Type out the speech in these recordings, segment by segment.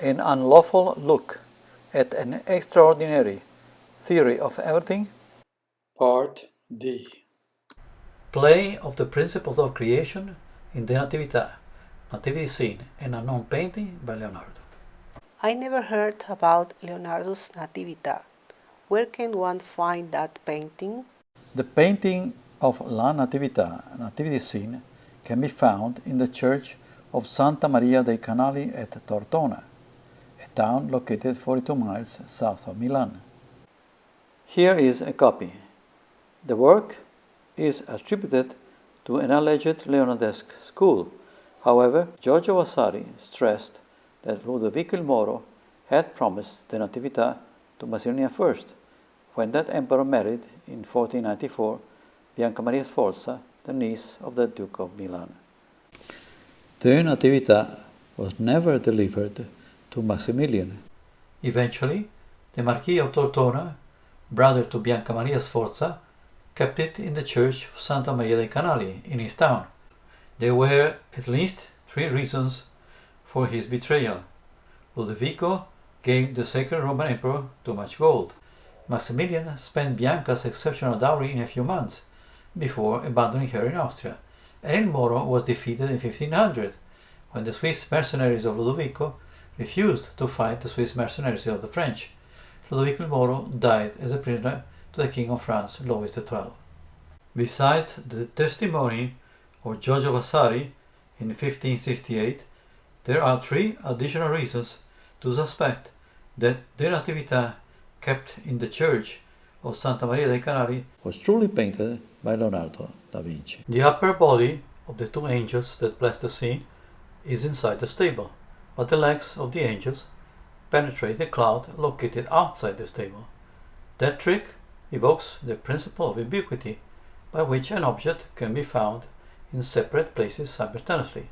an unlawful look at an extraordinary theory of everything. Part D. Play of the principles of creation in the Natività, Nativity Scene, an unknown painting by Leonardo. I never heard about Leonardo's Natività. Where can one find that painting? The painting of La Natività, Nativity Scene, can be found in the church of Santa Maria dei Canali at Tortona, a town located 42 miles south of Milan. Here is a copy. The work is attributed to an alleged Leonardesque school. However, Giorgio Vasari stressed that Ludovico il Moro had promised the Natività to Maximilian first, when that emperor married in 1494 Bianca Maria Sforza, the niece of the Duke of Milan. The Natività was never delivered to Maximilian. Eventually, the Marquis of Tortona, brother to Bianca Maria Sforza, kept it in the church of Santa Maria dei Canali in his town. There were at least three reasons for his betrayal. Ludovico gave the sacred Roman emperor too much gold. Maximilian spent Bianca's exceptional dowry in a few months before abandoning her in Austria, and Moro was defeated in 1500 when the Swiss mercenaries of Ludovico refused to fight the Swiss mercenaries of the French. Ludovico Moro died as a prisoner to the King of France, Louis XII. Besides the testimony of Giorgio Vasari in 1568, there are three additional reasons to suspect that the Natività kept in the church of Santa Maria dei Canali was truly painted by Leonardo da Vinci. The upper body of the two angels that bless the scene is inside the stable, but the legs of the angels penetrate the cloud located outside the stable. That trick evokes the principle of ubiquity, by which an object can be found in separate places simultaneously.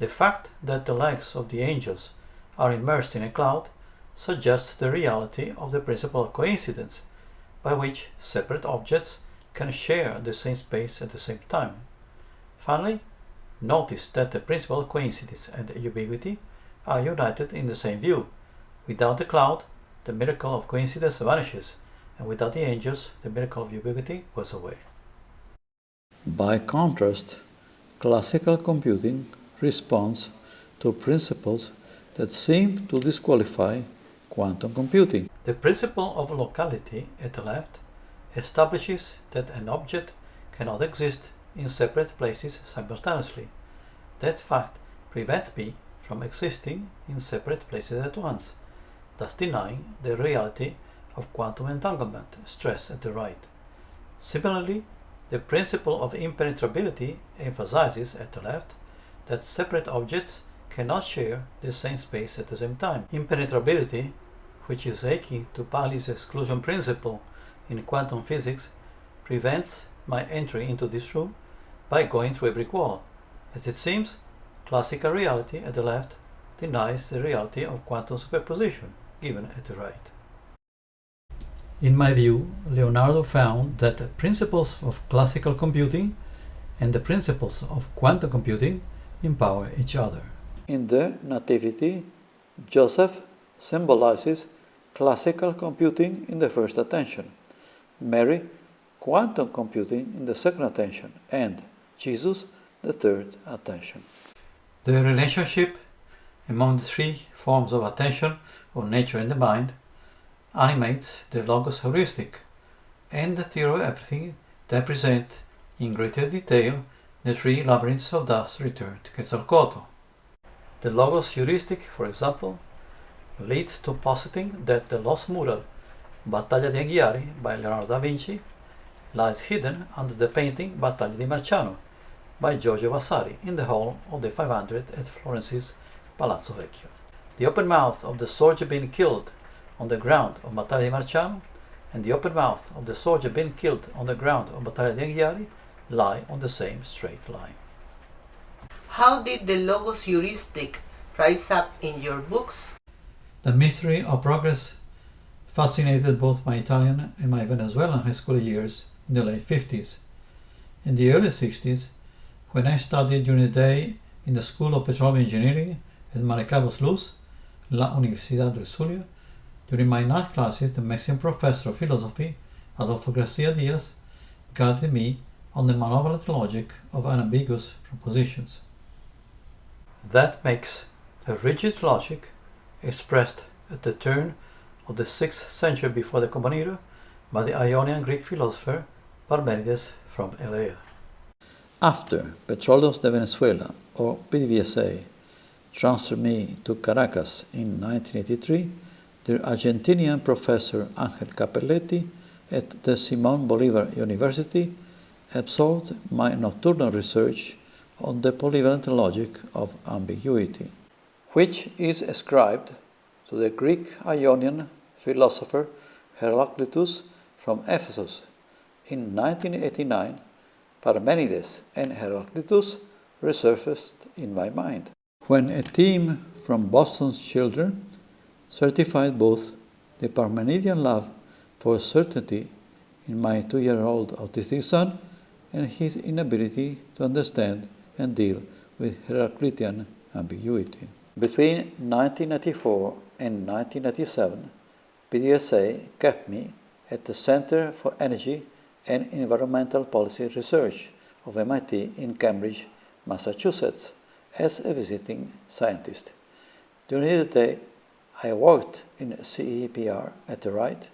The fact that the legs of the angels are immersed in a cloud suggests the reality of the principle of coincidence, by which separate objects can share the same space at the same time. Finally, notice that the principle of coincidence and ubiquity are united in the same view. Without the cloud, the miracle of coincidence vanishes, and without the angels, the miracle of ubiquity goes away. By contrast, classical computing responds to principles that seem to disqualify quantum computing. The principle of locality at the left establishes that an object cannot exist in separate places simultaneously. That fact prevents me from existing in separate places at once, thus denying the reality of quantum entanglement, stress at the right. Similarly, the principle of impenetrability emphasizes at the left that separate objects cannot share the same space at the same time. Impenetrability, which is akin to Pauli's exclusion principle in quantum physics, prevents my entry into this room by going through a brick wall. As it seems, classical reality at the left denies the reality of quantum superposition given at the right. In my view, Leonardo found that the principles of classical computing and the principles of quantum computing empower each other. In the Nativity, Joseph symbolizes classical computing in the first attention, Mary quantum computing in the second attention, and Jesus the third attention. The relationship among the three forms of attention of nature and the mind animates the logos heuristic and the theory of everything that present in greater detail the three labyrinths of thus return to Quetzalcoatl. The logos heuristic, for example, leads to positing that the lost mural Battaglia di Anghiari by Leonardo da Vinci lies hidden under the painting Battaglia di Marciano by Giorgio Vasari in the hall of the 500 at Florence's Palazzo Vecchio. The open mouth of the soldier being killed on the ground of Battaglia di Marciano and the open mouth of the soldier being killed on the ground of Battaglia di Anghiari lie on the same straight line. How did the Logos heuristic rise up in your books? The mystery of progress fascinated both my Italian and my Venezuelan high school years in the late 50s. In the early 60s, when I studied during the day in the School of Petroleum Engineering at Maracaibo's Luz, la Universidad del Zulia, during my night classes, the Mexican professor of philosophy, Adolfo Garcia Diaz, guided me on the monovalent logic of unambiguous propositions. That makes the rigid logic expressed at the turn of the 6th century before the Common Era by the Ionian Greek philosopher Parmenides from Elea. After Petróleos de Venezuela, or PDVSA, transferred me to Caracas in 1983, the Argentinian professor Ángel Cappelletti at the Simón Bolívar University absorbed my nocturnal research on the polyvalent logic of ambiguity, which is ascribed to the Greek Ionian philosopher Heraclitus from Ephesus. In 1989, Parmenides and Heraclitus resurfaced in my mind. When a team from Boston's children certified both the Parmenidean love for certainty in my two year old autistic son and his inability to understand and deal with Heraclitean ambiguity. Between 1994 and 1997, PDVSA kept me at the Center for Energy and Environmental Policy Research of MIT in Cambridge, Massachusetts, as a visiting scientist. During the day, I worked in CEPR at the right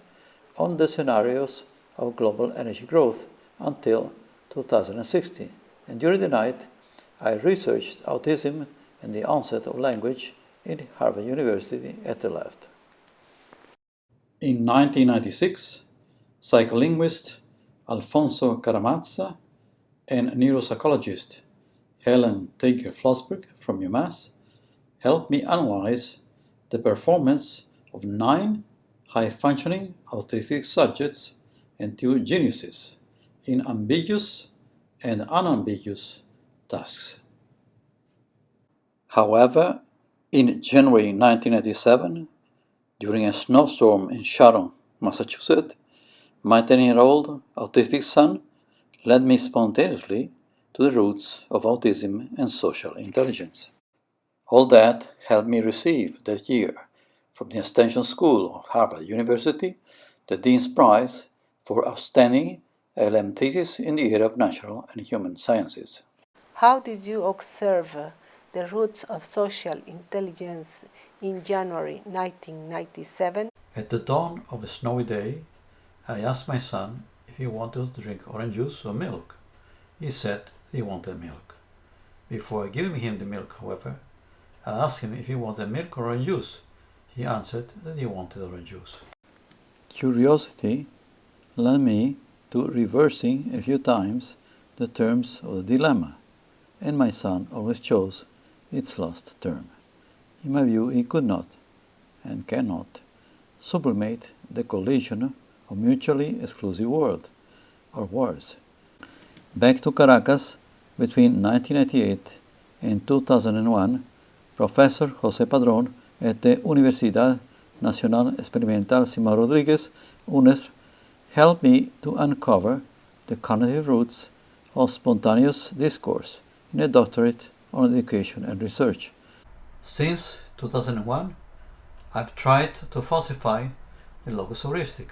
on the scenarios of global energy growth until 2060, and during the night, I researched autism and the onset of language in Harvard University at the left. In 1996, psycholinguist Alfonso Caramazza and neuropsychologist Helen Tager Flusberg from UMass helped me analyze the performance of nine high-functioning autistic subjects and two geniuses in ambiguous and unambiguous tasks. However, in January 1987, during a snowstorm in Sharon, Massachusetts, my 10-year-old autistic son led me spontaneously to the roots of autism and social intelligence. All that helped me receive that year from the Extension School of Harvard University the Dean's Prize for Outstanding LM Thesis in the area of natural and human sciences. How did you observe the roots of social intelligence in January 1997? At the dawn of a snowy day, I asked my son if he wanted to drink orange juice or milk. He said he wanted milk. Before giving him the milk, however, I asked him if he wanted milk or orange juice. He answered that he wanted orange juice. Curiosity led me to reversing a few times the terms of the dilemma, and my son always chose its last term. In my view, he could not and cannot sublimate the collision of mutually exclusive world, or words. Back to Caracas, between 1998 and 2001, Professor José Padrón at the Universidad Nacional Experimental Simón Rodríguez, UNES, helped me to uncover the cognitive roots of spontaneous discourse in a doctorate on education and research. Since 2001, I've tried to falsify the logos heuristic.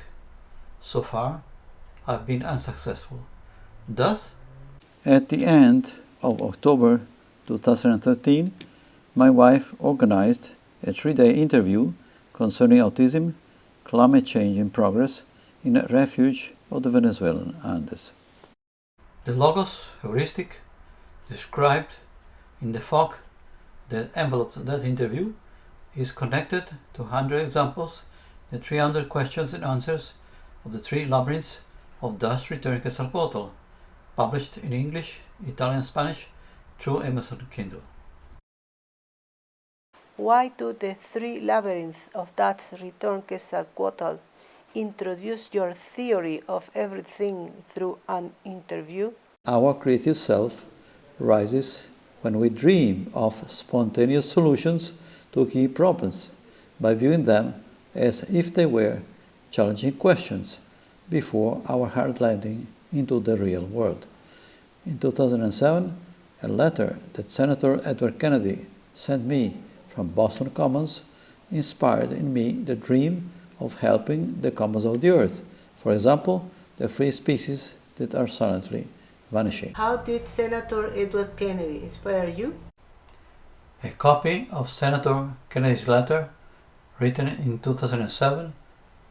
So far, I've been unsuccessful. Thus, at the end of October 2013, my wife organized a three-day interview concerning autism, climate change in progress in a refuge of the Venezuelan Andes. The Logos heuristic described in the fog that enveloped that interview is connected to 100 examples, the 300 questions and answers of the three labyrinths of Dust Return Quetzalcoatl, published in English, Italian, Spanish through Amazon Kindle. Why do the three labyrinths of Dust Return Quetzalcoatl introduce your theory of everything through an interview? Our creative self rises when we dream of spontaneous solutions to key problems by viewing them as if they were challenging questions before our hard landing into the real world. In 2007, a letter that Senator Edward Kennedy sent me from Boston Commons inspired in me the dream of helping the commons of the earth. For example, the free species that are silently vanishing. How did Senator Edward Kennedy inspire you? A copy of Senator Kennedy's letter, written in 2007,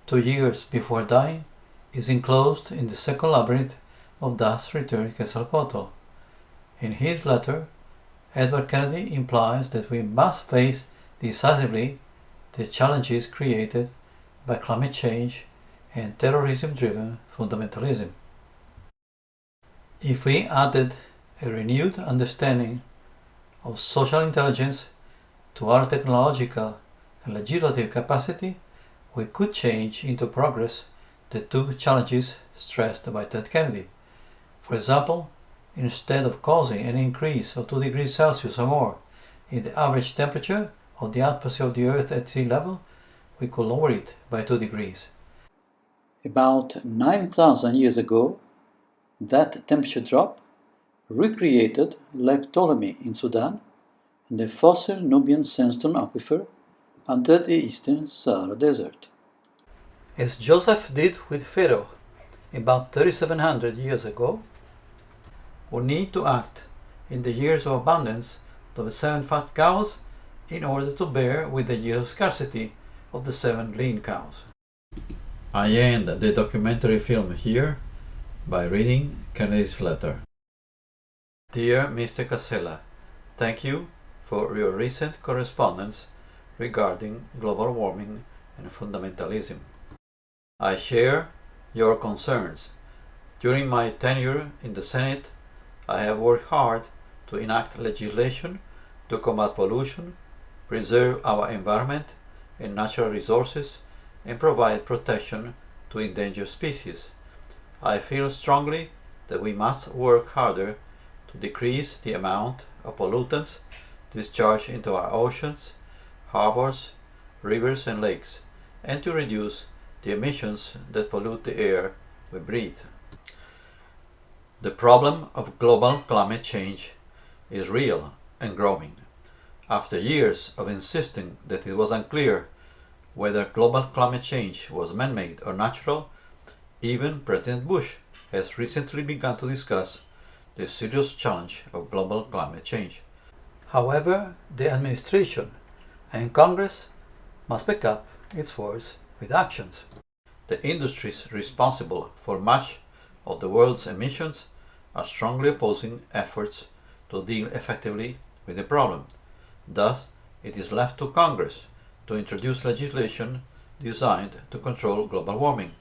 two years before dying, is enclosed in the second labyrinth of Das returned Quetzalcoatl. In his letter, Edward Kennedy implies that we must face decisively the challenges created by climate change and terrorism driven fundamentalism. If we added a renewed understanding of social intelligence to our technological and legislative capacity, we could change into progress the two challenges stressed by Ted Kennedy. For example, instead of causing an increase of 2 degrees Celsius or more in the average temperature of the atmosphere of the Earth at sea level, we could lower it by 2 degrees. About 9,000 years ago, that temperature drop recreated Lake Ptolemy in Sudan and the fossil Nubian sandstone aquifer under the eastern Sahara Desert. As Joseph did with Pharaoh about 3700 years ago, we need to act in the years of abundance of the seven fat cows in order to bear with the year of scarcity of the seven lean cows. I end the documentary film here by reading Kennedy's letter. Dear Mr. Casella, thank you for your recent correspondence regarding global warming and fundamentalism. I share your concerns. During my tenure in the Senate, I have worked hard to enact legislation to combat pollution, preserve our environment and natural resources, and provide protection to endangered species. I feel strongly that we must work harder to decrease the amount of pollutants discharged into our oceans, harbors, rivers and lakes, and to reduce the emissions that pollute the air we breathe. The problem of global climate change is real and growing. After years of insisting that it was unclear whether global climate change was man-made or natural, even President Bush has recently begun to discuss the serious challenge of global climate change. However, the administration and Congress must pick up its words with actions. The industries responsible for much of the world's emissions are strongly opposing efforts to deal effectively with the problem. Thus, it is left to Congress to introduce legislation designed to control global warming,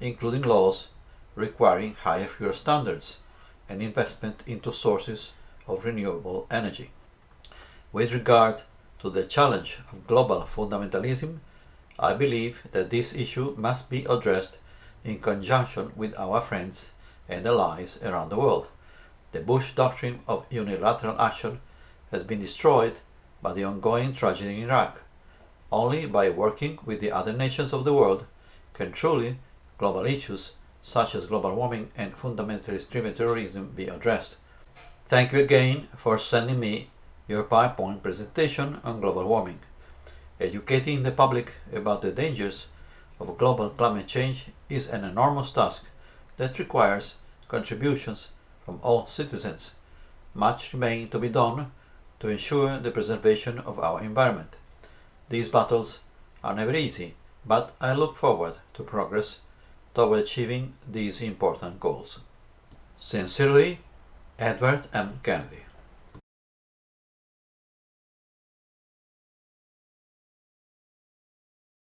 including laws requiring higher fuel standards and investment into sources of renewable energy. With regard to the challenge of global fundamentalism, I believe that this issue must be addressed in conjunction with our friends and allies around the world. The Bush doctrine of unilateral action has been destroyed by the ongoing tragedy in Iraq. Only by working with the other nations of the world can truly global issues such as global warming and fundamentalist driven terrorism be addressed. Thank you again for sending me your PowerPoint presentation on global warming. Educating the public about the dangers of global climate change is an enormous task that requires contributions from all citizens. Much remains to be done to ensure the preservation of our environment. These battles are never easy, but I look forward to progress toward achieving these important goals. Sincerely, Edward M. Kennedy.